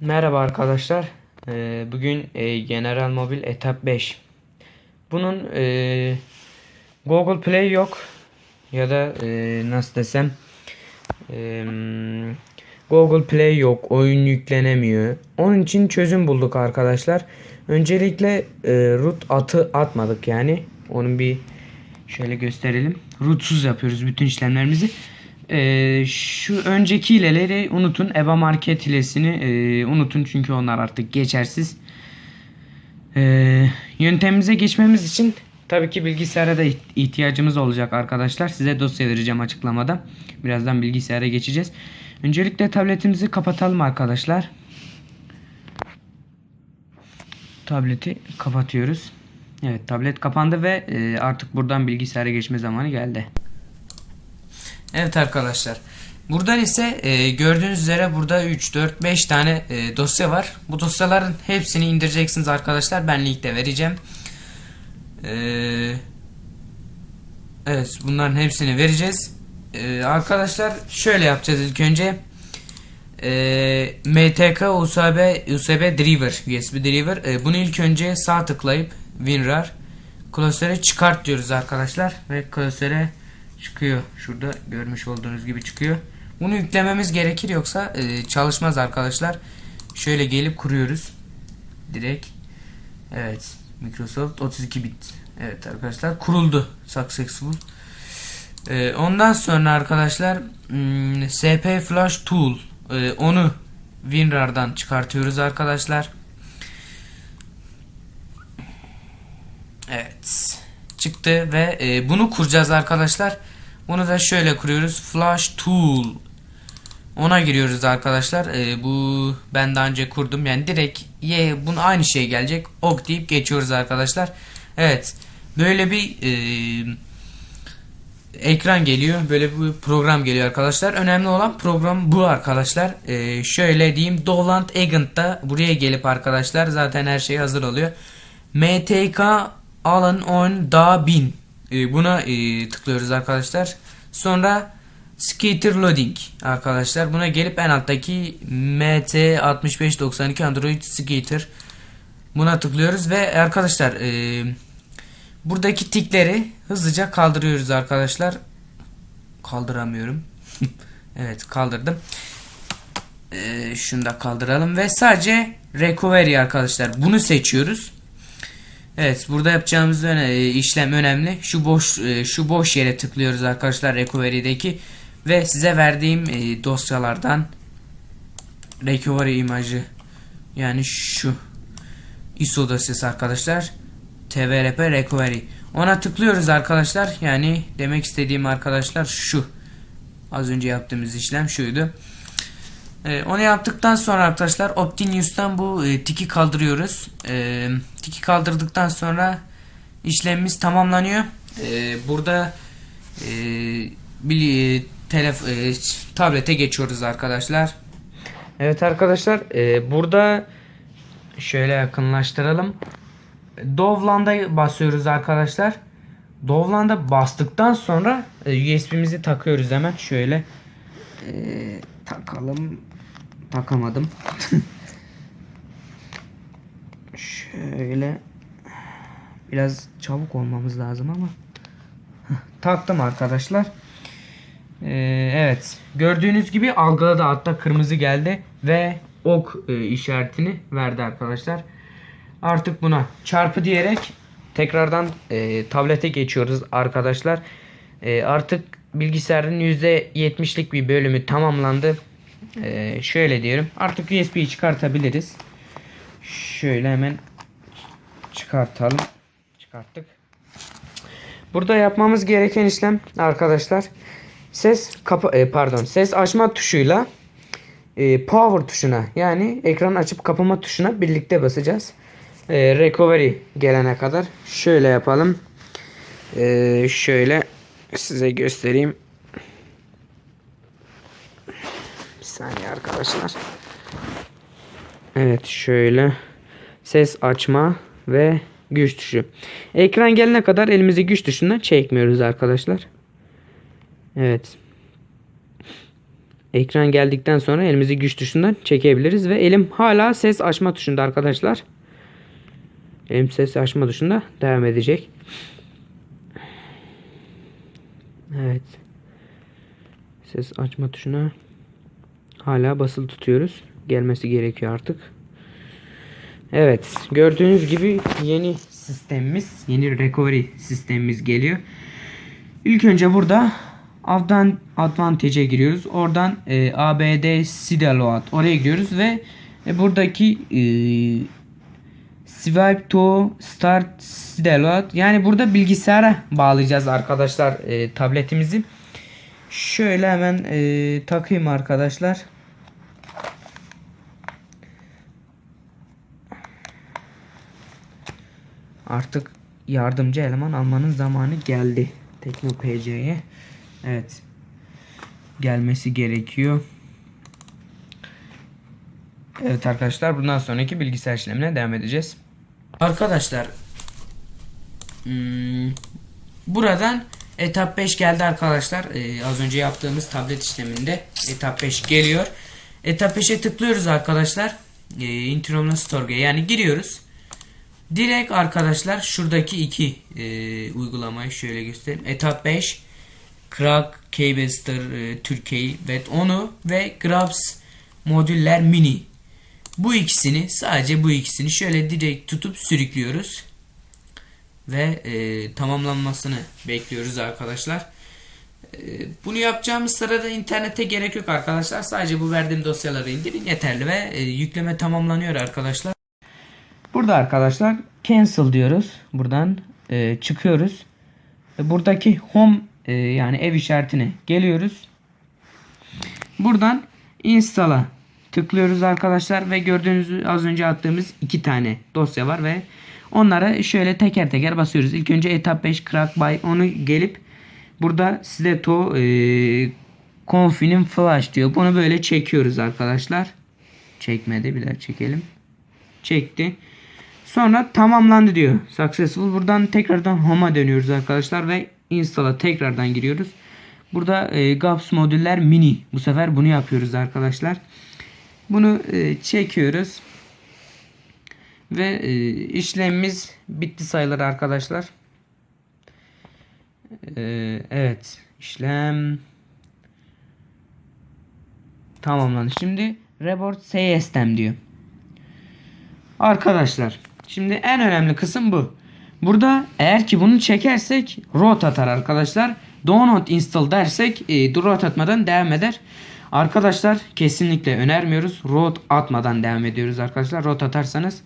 Merhaba arkadaşlar. Ee, bugün e, General Mobil Etap 5. Bunun e, Google Play yok ya da e, nasıl desem Google Play yok, oyun yüklenemiyor. Onun için çözüm bulduk arkadaşlar. Öncelikle root atı atmadık yani. Onun bir şöyle gösterelim. Rootsuz yapıyoruz bütün işlemlerimizi. Ee, şu önceki hileleri unutun. EBA Market hilesini e, unutun çünkü onlar artık geçersiz. Ee, yöntemimize geçmemiz için tabii ki bilgisayara da iht- ihtiyacımız olacak arkadaşlar. Size dosya vereceğim açıklamada. Birazdan bilgisayara geçeceğiz. Öncelikle tabletimizi kapatalım arkadaşlar. Tableti kapatıyoruz. Evet tablet kapandı ve e, artık buradan bilgisayara geçme zamanı geldi. Evet arkadaşlar. Buradan ise e, gördüğünüz üzere burada 3, 4, 5 tane e, dosya var. Bu dosyaların hepsini indireceksiniz arkadaşlar. Ben linkte vereceğim. E, evet bunların hepsini vereceğiz. E, arkadaşlar şöyle yapacağız ilk önce. E, MTK USB, USB driver, USB driver. E, bunu ilk önce sağ tıklayıp WinRAR klasöre çıkart diyoruz arkadaşlar. Ve klasöre çıkıyor. Şurada görmüş olduğunuz gibi çıkıyor. Bunu yüklememiz gerekir yoksa e, çalışmaz arkadaşlar. Şöyle gelip kuruyoruz. Direkt. Evet. Microsoft 32 bit. Evet arkadaşlar kuruldu. Successful. E, ondan sonra arkadaşlar hmm, SP Flash Tool e, onu WinRAR'dan çıkartıyoruz arkadaşlar. Evet. Çıktı ve e, bunu kuracağız arkadaşlar. Bunu da şöyle kuruyoruz. Flash Tool. Ona giriyoruz arkadaşlar. E, bu ben daha önce kurdum. Yani direkt ye bunu aynı şey gelecek. Ok deyip geçiyoruz arkadaşlar. Evet. Böyle bir e, ekran geliyor. Böyle bir program geliyor arkadaşlar. Önemli olan program bu arkadaşlar. E, şöyle diyeyim. Dolant Agent'ta buraya gelip arkadaşlar zaten her şey hazır oluyor. MTK Alan on da bin e, buna e, tıklıyoruz arkadaşlar. Sonra Skater Loading arkadaşlar. Buna gelip en alttaki MT6592 Android Skater buna tıklıyoruz ve arkadaşlar e, buradaki tikleri hızlıca kaldırıyoruz arkadaşlar. Kaldıramıyorum. evet kaldırdım. E, şunu da kaldıralım ve sadece recovery arkadaşlar. Bunu seçiyoruz. Evet burada yapacağımız öne, e, işlem önemli. Şu boş e, şu boş yere tıklıyoruz arkadaşlar recovery'deki ve size verdiğim e, dosyalardan recovery imajı yani şu ISO dosyası arkadaşlar. TVRP recovery. Ona tıklıyoruz arkadaşlar. Yani demek istediğim arkadaşlar şu. Az önce yaptığımız işlem şuydu ee, onu yaptıktan sonra arkadaşlar Optinews'tan bu e, tiki kaldırıyoruz. E, tiki kaldırdıktan sonra işlemimiz tamamlanıyor. E, burada e, bir e, telef tablete geçiyoruz arkadaşlar. Evet arkadaşlar burada şöyle yakınlaştıralım. Dovland'a basıyoruz arkadaşlar. Dovland'a bastıktan sonra USB'mizi takıyoruz hemen şöyle. E, takalım. Takamadım. şöyle biraz çabuk olmamız lazım ama taktım arkadaşlar. Ee, evet gördüğünüz gibi algıladı hatta kırmızı geldi ve ok e, işaretini verdi arkadaşlar. Artık buna çarpı diyerek tekrardan e, tablete geçiyoruz arkadaşlar. E, artık bilgisayarın %70'lik bir bölümü tamamlandı. E, şöyle diyorum. Artık USB'yi çıkartabiliriz. Şöyle hemen çıkartalım. Çıkarttık. Burada yapmamız gereken işlem arkadaşlar ses kapa e, pardon ses açma tuşuyla e, power tuşuna yani ekran açıp kapama tuşuna birlikte basacağız. e, recovery gelene kadar şöyle yapalım. E, şöyle size göstereyim. Bir saniye arkadaşlar. Evet şöyle ses açma ve güç tuşu. Ekran gelene kadar elimizi güç tuşundan çekmiyoruz arkadaşlar. Evet. Ekran geldikten sonra elimizi güç tuşundan çekebiliriz ve elim hala ses açma tuşunda arkadaşlar. Elim ses açma tuşunda devam edecek. Evet. Ses açma tuşuna hala basılı tutuyoruz. Gelmesi gerekiyor artık. Evet. Gördüğünüz gibi yeni sistemimiz, yeni recovery sistemimiz geliyor. İlk önce burada Advan Advantage'e giriyoruz. Oradan e, ABD SIDA Load oraya giriyoruz ve e, buradaki e, Swipe to Start SIDA Load yani burada bilgisayara bağlayacağız arkadaşlar e, tabletimizi. Şöyle hemen e, takayım arkadaşlar. Artık yardımcı eleman almanın zamanı geldi. Tekno PC'ye. Evet. Gelmesi gerekiyor. Evet arkadaşlar bundan sonraki bilgisayar işlemine devam edeceğiz. Arkadaşlar hmm, buradan etap 5 geldi arkadaşlar. Ee, az önce yaptığımız tablet işleminde etap 5 geliyor. Etap 5'e tıklıyoruz arkadaşlar. Ee, Store'ya yani giriyoruz. Direkt arkadaşlar şuradaki iki e, uygulamayı şöyle göstereyim. Etap 5 Crack, Keybuster, e, Türkiye ve onu ve Grabs modüller mini. Bu ikisini sadece bu ikisini şöyle direkt tutup sürüklüyoruz. Ve e, tamamlanmasını bekliyoruz arkadaşlar. E, bunu yapacağımız sırada internete gerek yok arkadaşlar. Sadece bu verdiğim dosyaları indirin yeterli ve e, yükleme tamamlanıyor arkadaşlar. Burada arkadaşlar cancel diyoruz. Buradan e, çıkıyoruz. E, buradaki home e, yani ev işaretine geliyoruz. Buradan install'a tıklıyoruz arkadaşlar ve gördüğünüz az önce attığımız iki tane dosya var ve onlara şöyle teker teker basıyoruz. İlk önce etap 5 crack by onu gelip burada size to e, confinin flash diyor. Bunu böyle çekiyoruz arkadaşlar. Çekmedi bir daha çekelim. Çekti. Sonra tamamlandı diyor. Successful. Buradan tekrardan home'a dönüyoruz arkadaşlar ve install'a tekrardan giriyoruz. Burada e, GAPS modüller mini. Bu sefer bunu yapıyoruz arkadaşlar. Bunu e, çekiyoruz. Ve e, işlemimiz bitti sayılır arkadaşlar. E, evet. işlem tamamlandı. Şimdi report CSTM diyor. Arkadaşlar şimdi en önemli kısım bu. Burada eğer ki bunu çekersek root atar arkadaşlar. Do not install dersek e, root atmadan devam eder. Arkadaşlar kesinlikle önermiyoruz. Root atmadan devam ediyoruz arkadaşlar. Root atarsanız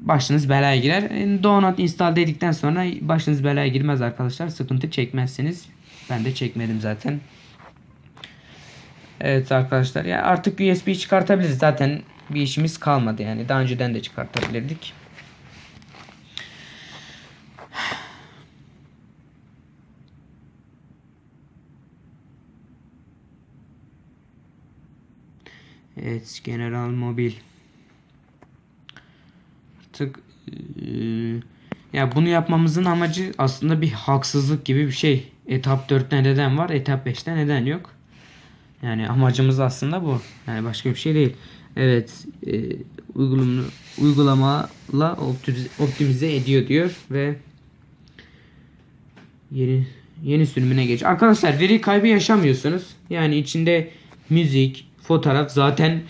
başınız belaya girer. E, do not install dedikten sonra başınız belaya girmez arkadaşlar. Sıkıntı çekmezsiniz. Ben de çekmedim zaten. Evet arkadaşlar ya artık USB çıkartabiliriz. Zaten bir işimiz kalmadı yani. Daha önceden de çıkartabilirdik. Evet, General Mobil. Artık e, ya bunu yapmamızın amacı aslında bir haksızlık gibi bir şey. Etap 4'te neden var, etap 5'te neden yok? Yani amacımız aslında bu. Yani başka bir şey değil. Evet, e, uygulama uygulamala optimize, optimize ediyor diyor ve yeni yeni sürümüne geç. Arkadaşlar veri kaybı yaşamıyorsunuz. Yani içinde müzik, fotoğraf zaten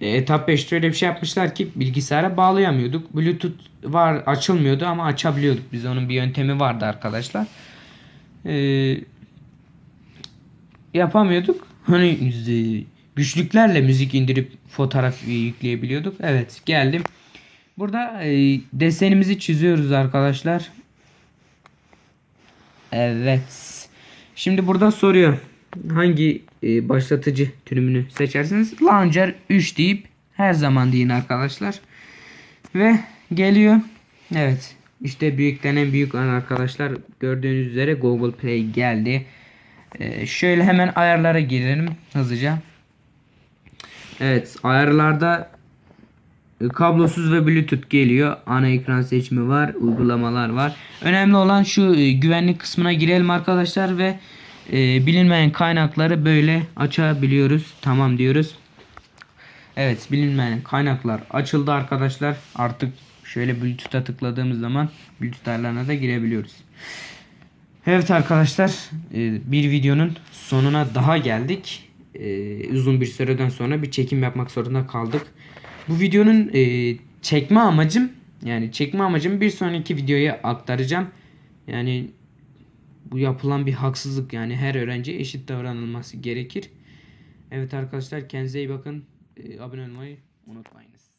e, etap 5'te öyle bir şey yapmışlar ki bilgisayara bağlayamıyorduk. Bluetooth var açılmıyordu ama açabiliyorduk. Biz onun bir yöntemi vardı arkadaşlar. Ee, yapamıyorduk. Hani güçlüklerle müzik indirip fotoğraf yükleyebiliyorduk. Evet geldim. Burada e, desenimizi çiziyoruz arkadaşlar. Evet. Şimdi burada soruyor. Hangi e, başlatıcı türümünü seçersiniz? Launcher 3 deyip her zaman deyin arkadaşlar. Ve geliyor. Evet. İşte büyükten en büyük an arkadaşlar. Gördüğünüz üzere Google Play geldi. Ee, şöyle hemen ayarlara girelim hızlıca. Evet ayarlarda e, kablosuz ve bluetooth geliyor. Ana ekran seçimi var. Uygulamalar var. Önemli olan şu e, güvenlik kısmına girelim arkadaşlar ve e, bilinmeyen kaynakları böyle açabiliyoruz. Tamam diyoruz. Evet bilinmeyen kaynaklar açıldı arkadaşlar. Artık şöyle Bluetooth'a tıkladığımız zaman Bluetooth ayarlarına da girebiliyoruz. Evet arkadaşlar e, bir videonun sonuna daha geldik. E, Uzun bir süreden sonra bir çekim yapmak zorunda kaldık. Bu videonun e, çekme amacım yani çekme amacım bir sonraki videoya aktaracağım. Yani bu yapılan bir haksızlık yani her öğrenci eşit davranılması gerekir. Evet arkadaşlar kendinize iyi bakın. E, abone olmayı unutmayınız.